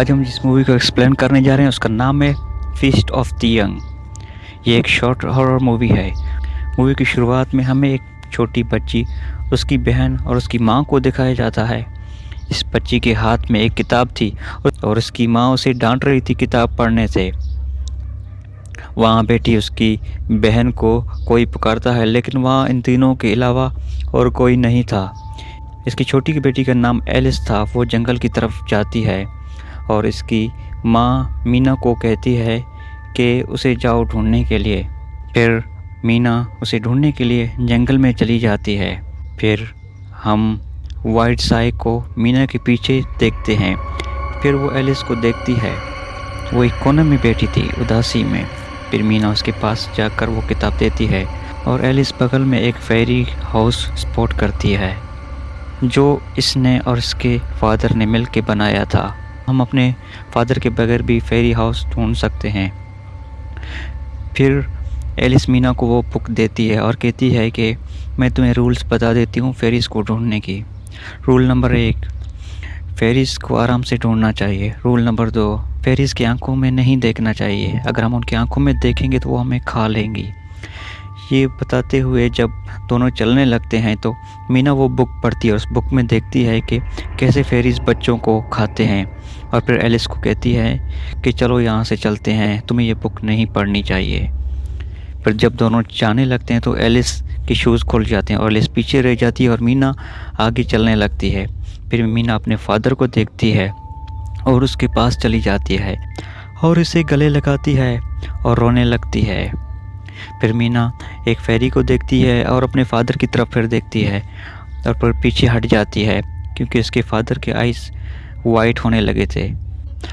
آج ہم جس مووی کو ایکسپلین کرنے جا رہے ہیں، اس کا نام ہے فیسٹ آف دی ینگ یہ ایک شارٹ ہارر مووی ہے۔ مووی کی شروعات میں ہمیں ایک چھوٹی بچی، اس کی بہن اور اس کی ماں کو دکھایا جاتا ہے۔ اس بچی کے ہاتھ میں ایک کتاب تھی اور اس کی ماں اسے ڈانٹ رہی تھی کتاب پڑھنے سے۔ وہاں بیٹھی اس کی بہن کو کوئی پکارتا ہے، لیکن وہاں ان تینوں کے علاوہ اور کوئی نہیں تھا۔ اس کی چھوٹی کی بیٹی کا نام ایلس تھا، وہ جنگل کی طرف جاتی ہے۔ اور اس کی ماں مینا کو کہتی ہے کہ اسے جاؤ ڈھونڈنے کے لیے۔ پھر مینا اسے ڈھونڈنے کے لیے جنگل میں چلی جاتی ہے۔ پھر ہم وائٹ سائی کو مینا کے پیچھے دیکھتے ہیں۔ پھر وہ ایلس کو دیکھتی ہے۔ وہ ایک کونے میں بیٹھی تھی اداسی میں۔ پھر مینا اس کے پاس جا کر وہ کتاب دیتی ہے اور ایلس بغل میں ایک فیری ہاؤس سپورٹ کرتی ہے جو اس نے اور اس کے فادر نے مل کے بنایا تھا۔ ہم اپنے فادر کے بغیر بھی فیری ہاؤس ڈھونڈ سکتے ہیں۔ پھر ایلس مینا کو وہ بک دیتی ہے اور کہتی ہے کہ میں تمہیں رولز بتا دیتی ہوں فیریز کو ڈھونڈنے کی۔ رول نمبر ایک، فیریز کو آرام سے ڈھونڈنا چاہیے۔ رول نمبر دو، فیریز کی آنکھوں میں نہیں دیکھنا چاہیے۔ اگر ہم ان کی آنکھوں میں دیکھیں گے تو وہ ہمیں کھا لیں گی۔ یہ بتاتے ہوئے جب دونوں چلنے لگتے ہیں تو مینا وہ بک پڑھتی ہے اور اس بک میں دیکھتی ہے کہ کیسے فیریز بچوں کو کھاتے ہیں۔ اور پھر ایلس کو کہتی ہے کہ چلو یہاں سے چلتے ہیں، تمہیں یہ بک نہیں پڑھنی چاہیے۔ پھر جب دونوں جانے لگتے ہیں تو ایلس کے شوز کھل جاتے ہیں اور ایلس پیچھے رہ جاتی ہے اور مینا آگے چلنے لگتی ہے۔ پھر مینا اپنے فادر کو دیکھتی ہے اور اس کے پاس چلی جاتی ہے اور اسے گلے لگاتی ہے اور رونے لگتی ہے۔ پھر مینا ایک فیری کو دیکھتی ہے اور اپنے فادر کی طرف پھر دیکھتی ہے اور پھر پیچھے ہٹ جاتی ہے کیونکہ اس کے فادر کے آئیز وائٹ ہونے لگے تھے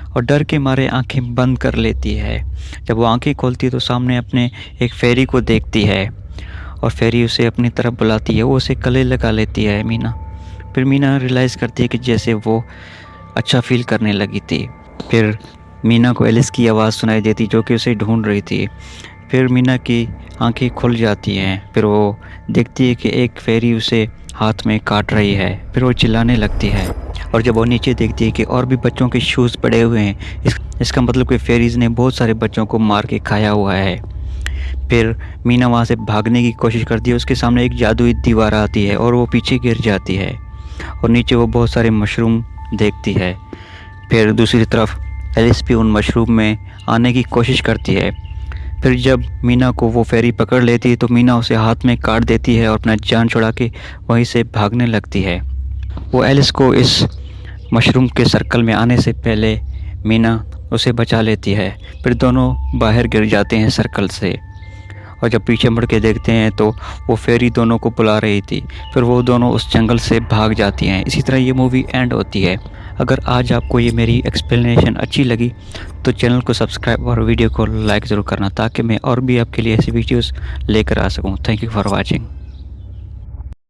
اور ڈر کے مارے آنکھیں بند کر لیتی ہے۔ جب وہ آنکھیں کھولتی ہے تو سامنے اپنے ایک فیری کو دیکھتی ہے اور فیری اسے اپنی طرف بلاتی ہے، وہ اسے کلے لگا لیتی ہے۔ مینا، پھر مینا ریلائز کرتی ہے کہ جیسے وہ اچھا فیل کرنے لگی تھی۔ پھر مینا کو ایلس کی آواز سنائی دیتی جو کہ اسے ڈھونڈ رہی تھی۔ پھر مینا کی آنکھیں کھل جاتی ہیں۔ پھر وہ دیکھتی ہے کہ ایک فیری اسے ہاتھ میں کاٹ رہی ہے۔ پھر وہ چلانے لگتی ہے۔ اور جب وہ نیچے دیکھتی ہے کہ اور بھی بچوں کے شوز پڑے ہوئے ہیں، اس اس کا مطلب کہ فیریز نے بہت سارے بچوں کو مار کے کھایا ہوا ہے۔ پھر مینا وہاں سے بھاگنے کی کوشش کرتی ہے، اس کے سامنے ایک جادوئی دیوار آتی ہے اور وہ پیچھے گر جاتی ہے اور نیچے وہ بہت سارے مشروم دیکھتی ہے۔ پھر دوسری طرف ایلس بھی ان مشروم میں آنے کی کوشش کرتی ہے۔ پھر جب مینا کو وہ فیری پکڑ لیتی ہے تو مینا اسے ہاتھ میں کاٹ دیتی ہے اور اپنا جان چھڑا کے وہیں سے بھاگنے لگتی ہے۔ وہ ایلس کو اس مشروم کے سرکل میں آنے سے پہلے مینا اسے بچا لیتی ہے۔ پھر دونوں باہر گر جاتے ہیں سرکل سے۔ اور جب پیچھے مڑ کے دیکھتے ہیں تو وہ فیری دونوں کو بلا رہی تھی۔ پھر وہ دونوں اس جنگل سے بھاگ جاتی ہیں۔ اسی طرح یہ مووی اینڈ ہوتی ہے۔ اگر آج آپ کو یہ میری ایکسپلینیشن اچھی لگی تو چینل کو سبسکرائب اور ویڈیو کو لائک ضرور کرنا تاکہ میں اور بھی آپ کے لیے ایسی ویڈیوز لے کر آ سکوں۔ Thank you for watching